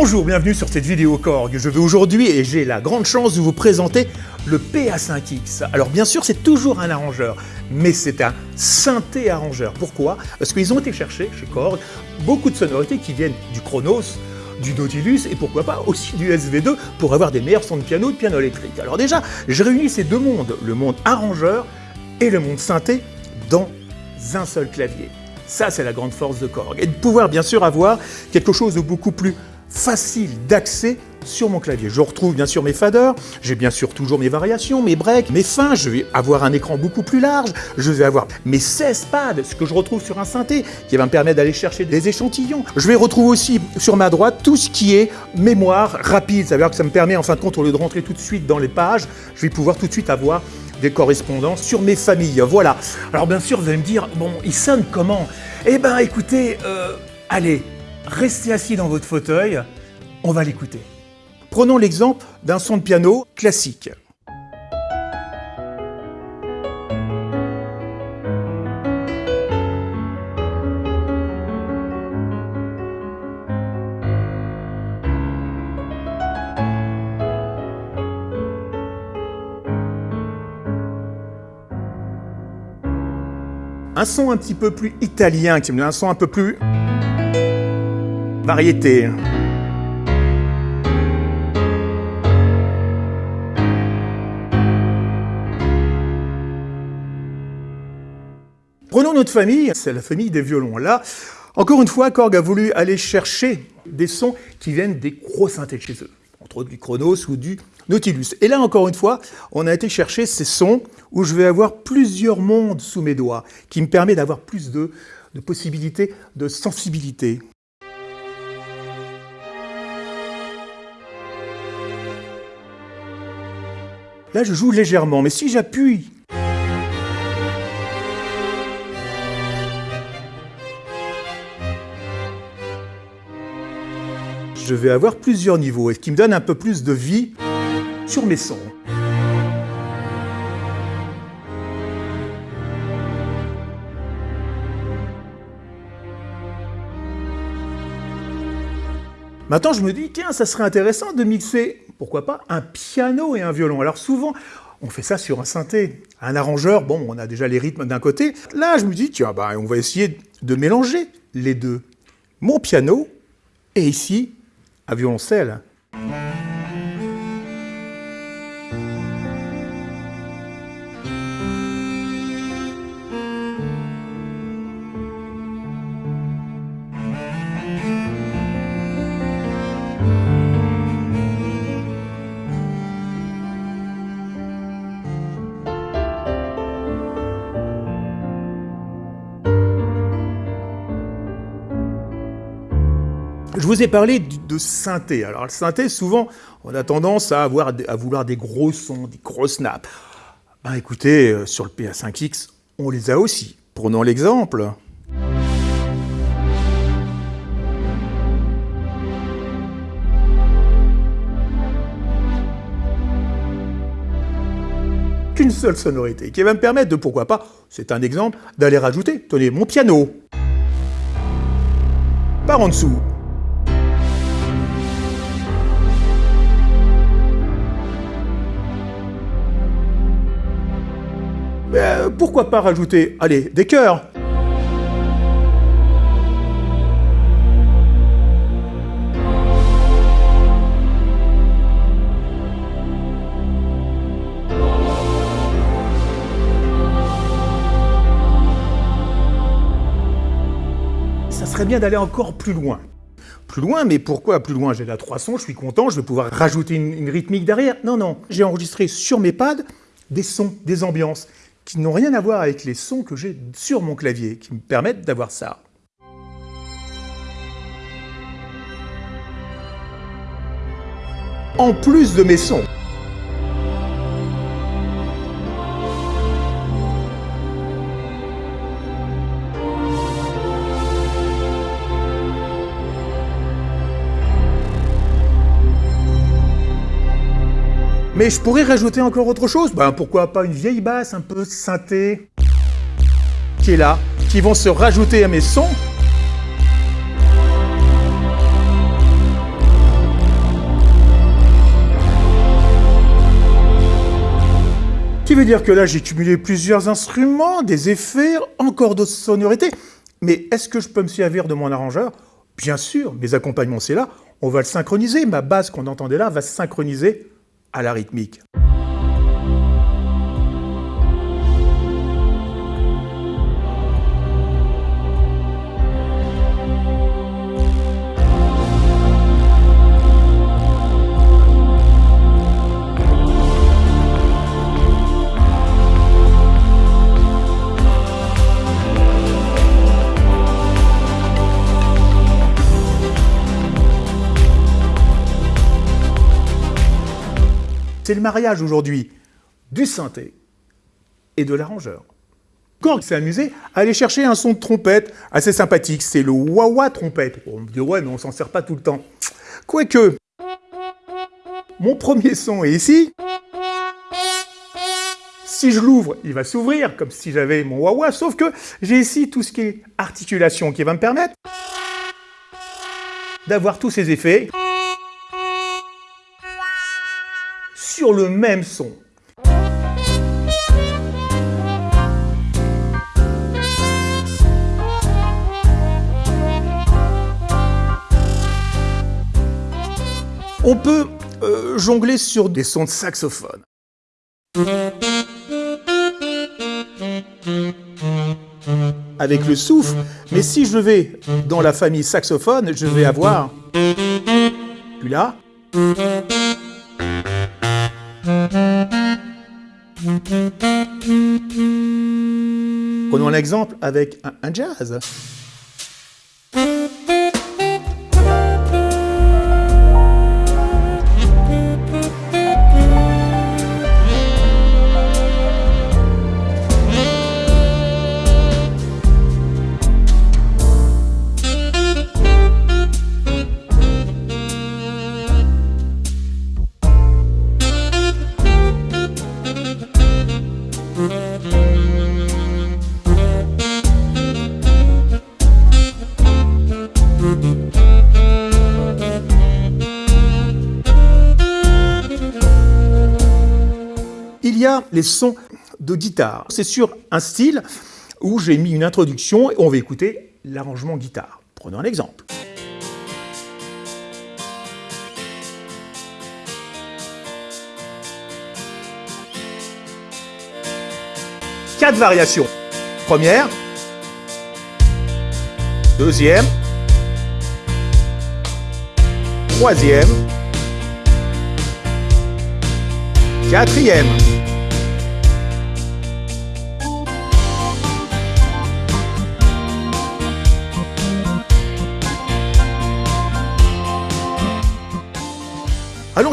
Bonjour, bienvenue sur cette vidéo Korg. Je vais aujourd'hui, et j'ai la grande chance de vous présenter le PA5X. Alors bien sûr, c'est toujours un arrangeur, mais c'est un synthé arrangeur. Pourquoi? Parce qu'ils ont été chercher chez Korg beaucoup de sonorités qui viennent du Chronos, du Nautilus et pourquoi pas aussi du SV2 pour avoir des meilleurs sons de piano, de piano électrique. Alors déjà, je réunis ces deux mondes, le monde arrangeur et le monde synthé, dans un seul clavier. Ça, c'est la grande force de Korg. Et de pouvoir bien sûr avoir quelque chose de beaucoup plus facile d'accès sur mon clavier. Je retrouve bien sûr mes faders, j'ai bien sûr toujours mes variations, mes breaks, mes fins, je vais avoir un écran beaucoup plus large, je vais avoir mes 16 pads, ce que je retrouve sur un synthé, qui va me permettre d'aller chercher des échantillons. Je vais retrouver aussi sur ma droite tout ce qui est mémoire rapide, ça veut dire que ça me permet en fin de compte, au lieu de rentrer tout de suite dans les pages, je vais pouvoir tout de suite avoir des correspondances sur mes familles. Voilà. Alors bien sûr, vous allez me dire, bon, il sonne comment? Eh ben écoutez, euh, allez, restez assis dans votre fauteuil, on va l'écouter. Prenons l'exemple d'un son de piano classique. Un son un petit peu plus italien, qui me un son un peu plus variété. Prenons notre famille, c'est la famille des violons. Là, encore une fois, Korg a voulu aller chercher des sons qui viennent des gros synthés chez eux, entre autres du Chronos ou du Nautilus. Et là, encore une fois, on a été chercher ces sons où je vais avoir plusieurs mondes sous mes doigts, qui me permet d'avoir plus de possibilités de sensibilité. Là, je joue légèrement, mais si j'appuie je vais avoir plusieurs niveaux, et ce qui me donne un peu plus de vie sur mes sons. Maintenant, je me dis, tiens, ça serait intéressant de mixer, pourquoi pas, un piano et un violon. Alors souvent, on fait ça sur un synthé. Un arrangeur, bon, on a déjà les rythmes d'un côté. Là, je me dis, tiens, bah, on va essayer de mélanger les deux. Mon piano, et ici, un violoncelle. Je vous ai parlé de synthé. Alors le synthé, souvent, on a tendance à, avoir, vouloir des gros sons, des gros snaps. Ben écoutez, euh, sur le PA5X, on les a aussi. Prenons l'exemple. Qu'une seule sonorité, qui va me permettre de, pourquoi pas, c'est un exemple, d'aller rajouter, tenez, mon piano. Par en dessous, Euh, pourquoi pas rajouter, allez, des cœurs Ça serait bien d'aller encore plus loin. Plus loin, mais pourquoi plus loin? J'ai trois sons, je suis content, je vais pouvoir rajouter une rythmique derrière. Non, non, j'ai enregistré sur mes pads des sons, des ambiances qui n'ont rien à voir avec les sons que j'ai sur mon clavier, qui me permettent d'avoir ça. En plus de mes sons. Mais je pourrais rajouter encore autre chose. Ben, pourquoi pas une vieille basse un peu synthé qui est là, qui vont se rajouter à mes sons. Qui veut dire que là, j'ai cumulé plusieurs instruments, des effets, encore d'autres sonorités. Mais est-ce que je peux me servir de mon arrangeur? Bien sûr, mes accompagnements, c'est là. On va le synchroniser. Ma basse qu'on entendait là va se synchroniser à la rythmique. C'est le mariage aujourd'hui du synthé et de l'arrangeur. Korg s'est amusé à aller chercher un son de trompette assez sympathique, c'est le wah-wah trompette. On me dit ouais mais on s'en sert pas tout le temps. Quoique, mon premier son est ici. Si je l'ouvre, il va s'ouvrir comme si j'avais mon wah-wah, sauf que j'ai ici tout ce qui est articulation qui va me permettre d'avoir tous ces effets. Le même son. On peut euh, jongler sur des sons de saxophone. Avec le souffle, mais si je vais dans la famille saxophone, je vais avoir... Puis Prenons l'exemple avec un, jazz. Les sons de guitare. C'est sur un style où j'ai mis une introduction et on va écouter l'arrangement guitare. Prenons un exemple. Quatre variations. Première, deuxième, troisième, quatrième.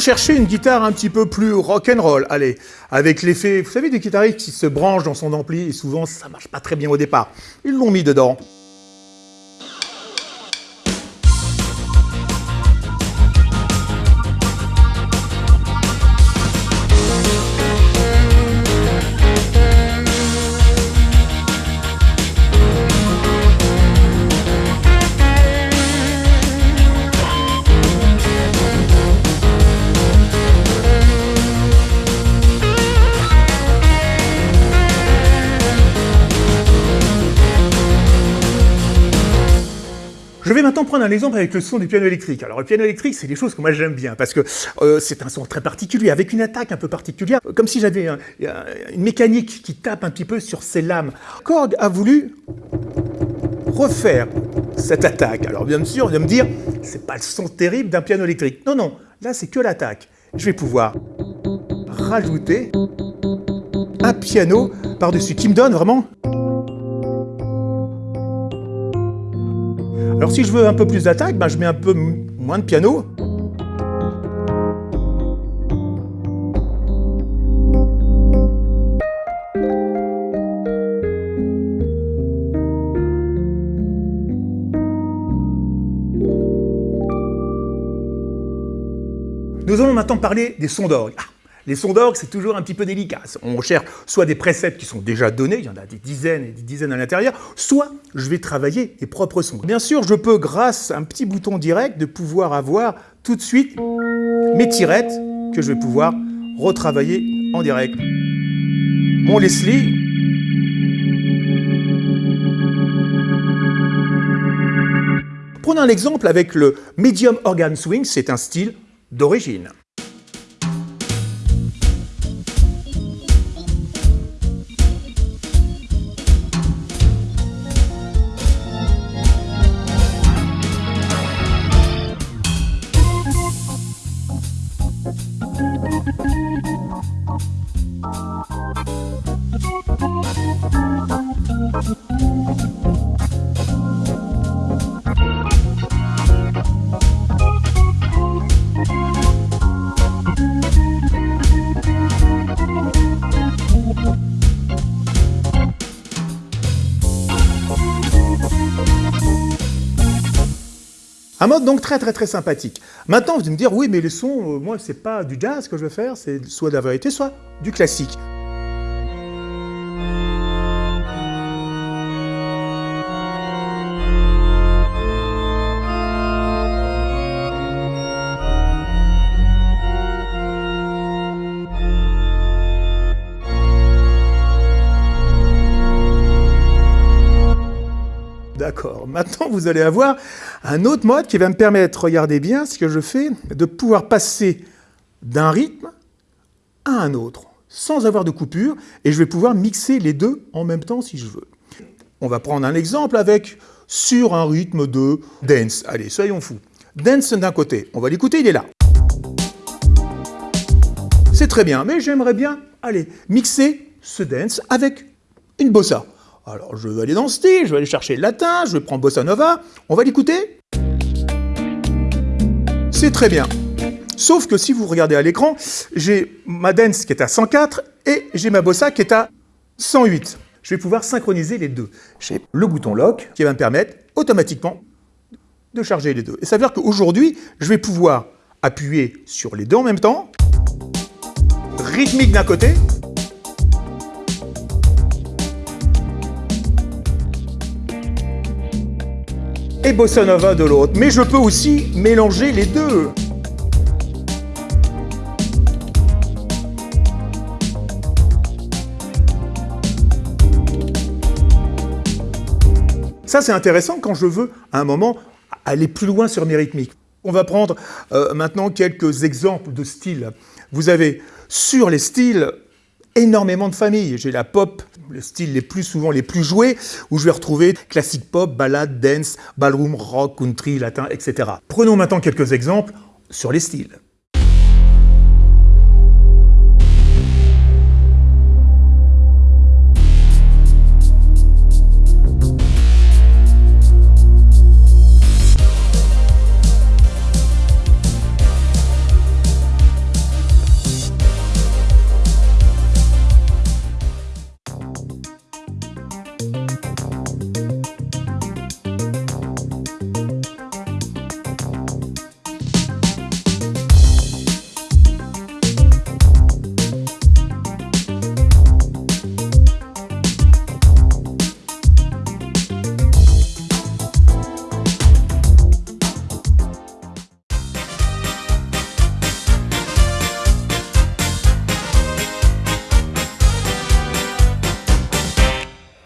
Chercher une guitare un petit peu plus rock'n'roll, allez, avec l'effet, vous savez, des guitaristes qui se branchent dans son ampli et souvent ça marche pas très bien au départ. Ils l'ont mis dedans. Je vais maintenant prendre un exemple avec le son du piano électrique. Alors le piano électrique, c'est des choses que moi j'aime bien, parce que euh, c'est un son très particulier, avec une attaque un peu particulière, comme si j'avais une mécanique qui tape un petit peu sur ces lames. Korg a voulu refaire cette attaque. Alors bien sûr, on va me dire, c'est pas le son terrible d'un piano électrique. Non, non, là c'est que l'attaque. Je vais pouvoir rajouter un piano par-dessus, qui me donne vraiment Alors si je veux un peu plus d'attaque, ben, je mets un peu moins de piano. Nous allons maintenant parler des sons d'orgue. Ah, les sons d'orgue, c'est toujours un petit peu délicat. On cherche soit des presets qui sont déjà donnés, il y en a des dizaines et des dizaines à l'intérieur, soit je vais travailler mes propres sons. Bien sûr, je peux, grâce à un petit bouton direct, de pouvoir avoir tout de suite mes tirettes que je vais pouvoir retravailler en direct. mon Leslie. Prenons l'exemple avec le Medium Organ Swing, c'est un style d'origine. Un mode donc très très très sympathique. Maintenant, vous allez me dire, oui, mais les sons, euh, moi, c'est pas du jazz que je veux faire, c'est soit de la vérité, soit du classique. D'accord. Maintenant, vous allez avoir un autre mode qui va me permettre, regardez bien ce que je fais, de pouvoir passer d'un rythme à un autre, sans avoir de coupure, et je vais pouvoir mixer les deux en même temps si je veux. On va prendre un exemple avec sur un rythme de dance. Allez, soyons fous. Dance d'un côté, on va l'écouter, il est là. C'est très bien, mais j'aimerais bien, allez, mixer ce dance avec une bossa. Alors je vais aller dans le style, je vais aller chercher le latin, je vais prendre bossa nova, on va l'écouter? C'est très bien. Sauf que si vous regardez à l'écran, j'ai ma dance qui est à 104 et j'ai ma bossa qui est à 108. Je vais pouvoir synchroniser les deux. J'ai le bouton lock qui va me permettre automatiquement de charger les deux. Et ça veut dire qu'aujourd'hui, je vais pouvoir appuyer sur les deux en même temps, rythmique d'un côté, et bossa nova de l'autre. Mais je peux aussi mélanger les deux. Ça, c'est intéressant quand je veux, à un moment, aller plus loin sur mes rythmiques. On va prendre euh, maintenant quelques exemples de styles. Vous avez sur les styles énormément de familles. J'ai la pop, le style les plus souvent les plus joués, où je vais retrouver classique pop, ballade, dance, ballroom, rock, country, latin, etc. Prenons maintenant quelques exemples sur les styles.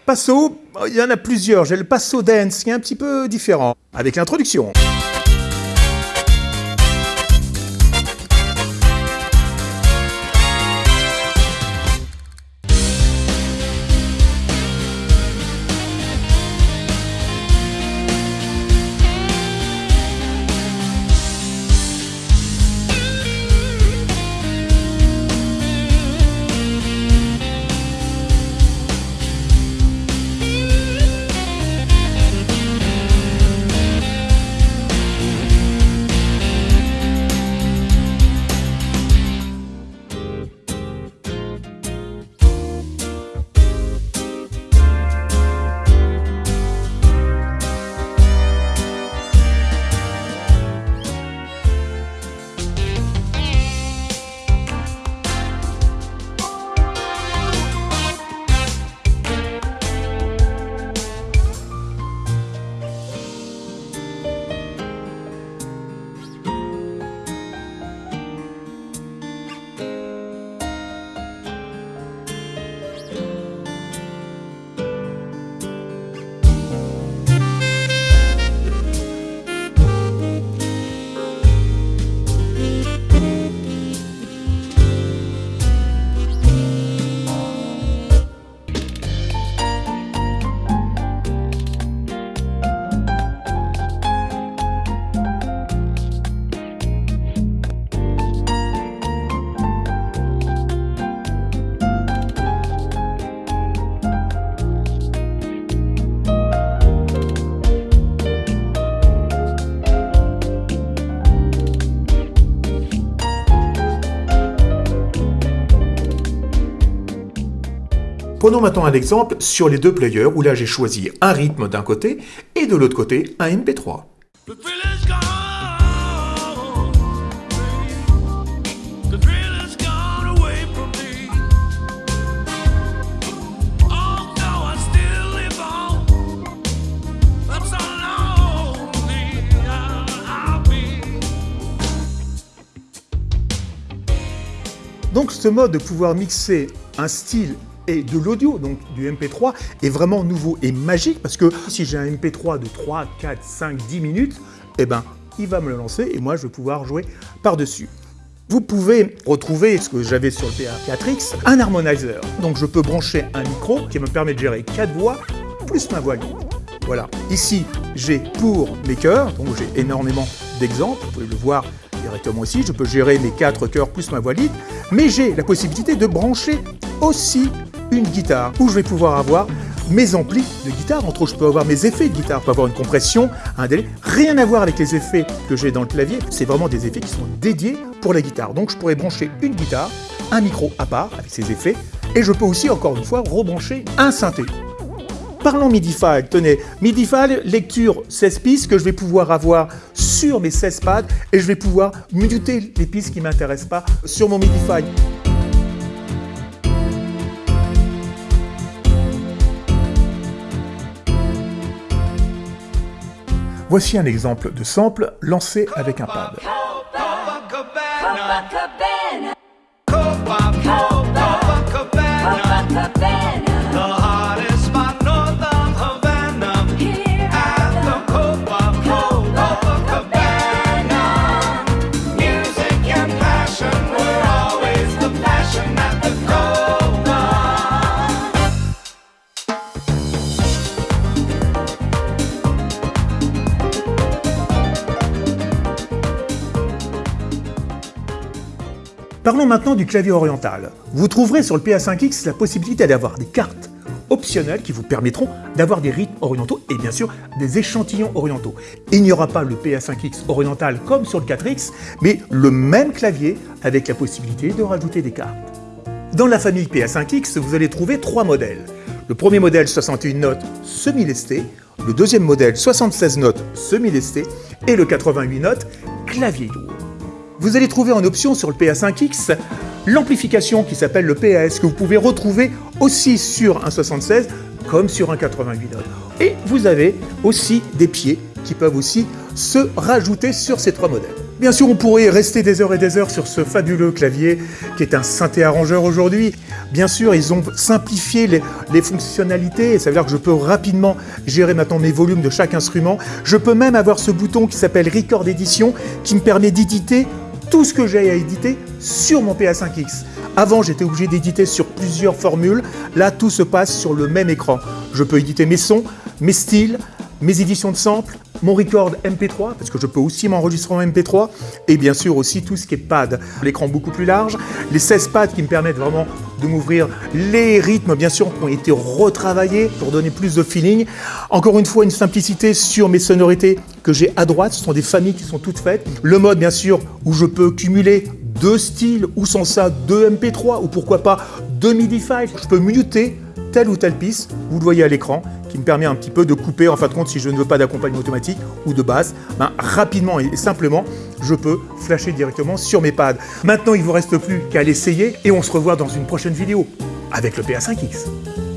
Passo, il y en a plusieurs. J'ai le passo dance qui est un petit peu différent, avec l'introduction. Prenons maintenant un exemple sur les deux players où là j'ai choisi un rythme d'un côté et de l'autre côté un MP3. Donc ce mode de pouvoir mixer un style et de l'audio, donc du MP3, est vraiment nouveau et magique parce que si j'ai un MP3 de 3, 4, 5, 10 minutes, eh ben, il va me le lancer et moi je vais pouvoir jouer par-dessus. Vous pouvez retrouver ce que j'avais sur le PA4X, un harmonizer. Donc je peux brancher un micro qui me permet de gérer 4 voix plus ma voix libre. Voilà, ici j'ai pour mes chœurs, donc j'ai énormément d'exemples, vous pouvez le voir directement ici, je peux gérer mes quatre chœurs plus ma voix libre, mais j'ai la possibilité de brancher aussi une guitare, où je vais pouvoir avoir mes amplis de guitare, entre autres je peux avoir mes effets de guitare, je peux avoir une compression, un délai, rien à voir avec les effets que j'ai dans le clavier, c'est vraiment des effets qui sont dédiés pour la guitare. Donc je pourrais brancher une guitare, un micro à part avec ses effets, et je peux aussi encore une fois rebrancher un synthé. Parlons MIDI-File, tenez, MIDI-File, lecture 16 pistes que je vais pouvoir avoir sur mes 16 pads et je vais pouvoir muter les pistes qui ne m'intéressent pas sur mon MIDI-File. Voici un exemple de sample lancé avec un pad. Du clavier oriental. Vous trouverez sur le PA5X la possibilité d'avoir des cartes optionnelles qui vous permettront d'avoir des rythmes orientaux et bien sûr des échantillons orientaux. Il n'y aura pas le PA5X oriental comme sur le 4X, mais le même clavier avec la possibilité de rajouter des cartes. Dans la famille PA5X, vous allez trouver trois modèles. Le premier modèle 61 notes semi-lesté, le deuxième modèle 76 notes semi-lesté et le 88 notes clavier lourd vous allez trouver en option sur le PA5X l'amplification qui s'appelle le PAS que vous pouvez retrouver aussi sur un 76 comme sur un 88 notes. Et vous avez aussi des pieds qui peuvent aussi se rajouter sur ces trois modèles. Bien sûr, on pourrait rester des heures et des heures sur ce fabuleux clavier qui est un synthé arrangeur aujourd'hui. Bien sûr, ils ont simplifié les, fonctionnalités, ça veut dire que je peux rapidement gérer maintenant mes volumes de chaque instrument. Je peux même avoir ce bouton qui s'appelle Record Edition qui me permet d'éditer tout ce que j'ai à éditer sur mon PA5X. Avant, j'étais obligé d'éditer sur plusieurs formules. Là, tout se passe sur le même écran. Je peux éditer mes sons, mes styles, mes éditions de samples, mon record MP3, parce que je peux aussi m'enregistrer en MP3, et bien sûr aussi tout ce qui est pad. L'écran beaucoup plus large, les 16 pads qui me permettent vraiment de m'ouvrir les rythmes, bien sûr, ont été retravaillés pour donner plus de feeling. Encore une fois, une simplicité sur mes sonorités que j'ai à droite, ce sont des familles qui sont toutes faites. Le mode, bien sûr, où je peux cumuler deux styles, ou sans ça, deux MP3, ou pourquoi pas deux MIDI files. Je peux muter telle ou telle piste, vous le voyez à l'écran, qui me permet un petit peu de couper, en fin de compte, si je ne veux pas d'accompagnement automatique ou de basse, ben, rapidement et simplement, je peux flasher directement sur mes pads. Maintenant, il ne vous reste plus qu'à l'essayer et on se revoit dans une prochaine vidéo avec le PA5X.